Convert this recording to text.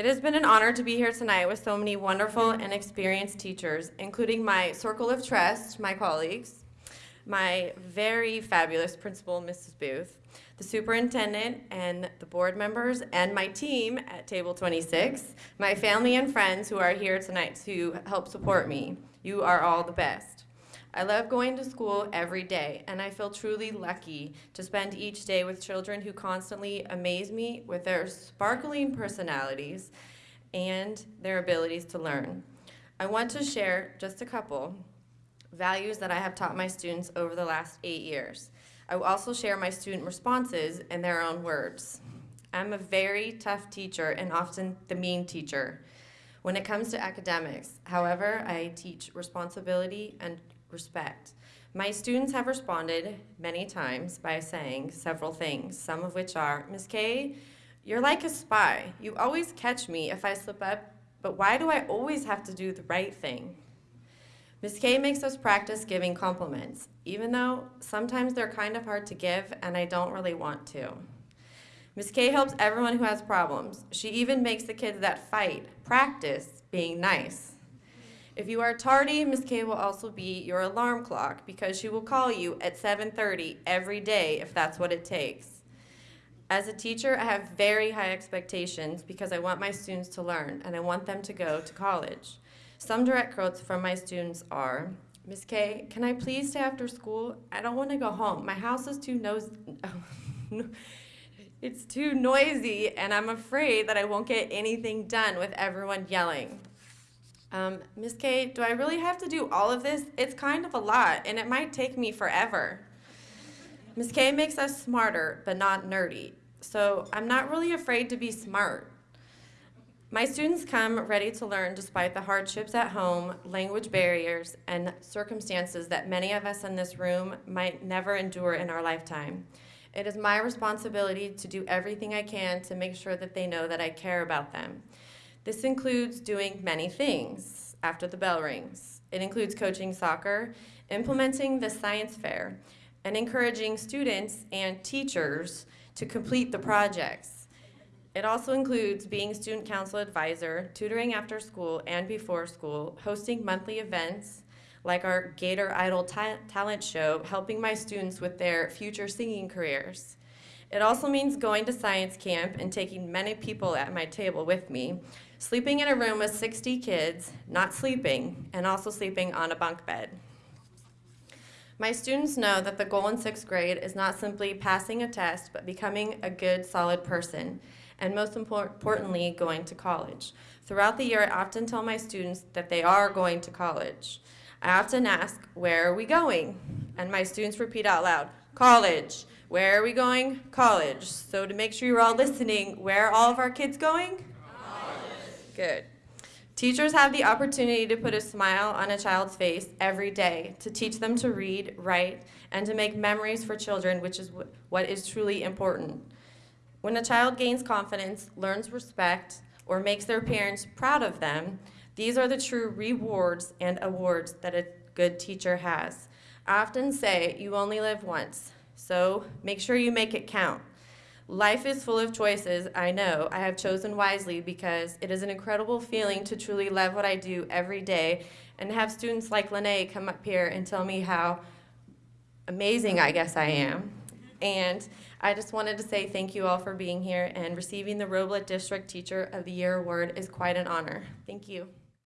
It has been an honor to be here tonight with so many wonderful and experienced teachers, including my circle of trust, my colleagues, my very fabulous principal, Mrs. Booth, the superintendent and the board members, and my team at Table 26, my family and friends who are here tonight to help support me. You are all the best. I love going to school every day, and I feel truly lucky to spend each day with children who constantly amaze me with their sparkling personalities and their abilities to learn. I want to share just a couple values that I have taught my students over the last eight years. I will also share my student responses in their own words. I'm a very tough teacher and often the mean teacher. When it comes to academics, however, I teach responsibility and respect. My students have responded many times by saying several things, some of which are, Ms. Kay, you're like a spy. You always catch me if I slip up, but why do I always have to do the right thing? Ms. Kay makes us practice giving compliments, even though sometimes they're kind of hard to give and I don't really want to. Ms. Kay helps everyone who has problems. She even makes the kids that fight practice being nice. If you are tardy, Ms. K will also be your alarm clock because she will call you at 7.30 every day if that's what it takes. As a teacher, I have very high expectations because I want my students to learn and I want them to go to college. Some direct quotes from my students are, Ms. K, can I please stay after school? I don't want to go home. My house is too nosy. it's too noisy and I'm afraid that I won't get anything done with everyone yelling. Um, Ms. Kay, do I really have to do all of this? It's kind of a lot and it might take me forever. Ms. Kay makes us smarter, but not nerdy. So I'm not really afraid to be smart. My students come ready to learn despite the hardships at home, language barriers, and circumstances that many of us in this room might never endure in our lifetime. It is my responsibility to do everything I can to make sure that they know that I care about them. This includes doing many things after the bell rings. It includes coaching soccer, implementing the science fair, and encouraging students and teachers to complete the projects. It also includes being student council advisor, tutoring after school and before school, hosting monthly events like our Gator Idol ta talent show, helping my students with their future singing careers. It also means going to science camp and taking many people at my table with me, sleeping in a room with 60 kids, not sleeping, and also sleeping on a bunk bed. My students know that the goal in sixth grade is not simply passing a test, but becoming a good, solid person and most importantly, going to college. Throughout the year, I often tell my students that they are going to college. I often ask, where are we going? And my students repeat out loud, college. Where are we going? College. So to make sure you're all listening, where are all of our kids going? Good. Teachers have the opportunity to put a smile on a child's face every day, to teach them to read, write, and to make memories for children, which is what is truly important. When a child gains confidence, learns respect, or makes their parents proud of them, these are the true rewards and awards that a good teacher has. I often say, you only live once, so make sure you make it count. Life is full of choices, I know. I have chosen wisely because it is an incredible feeling to truly love what I do every day and have students like Lene come up here and tell me how amazing I guess I am. And I just wanted to say thank you all for being here and receiving the Roblet District Teacher of the Year Award is quite an honor. Thank you.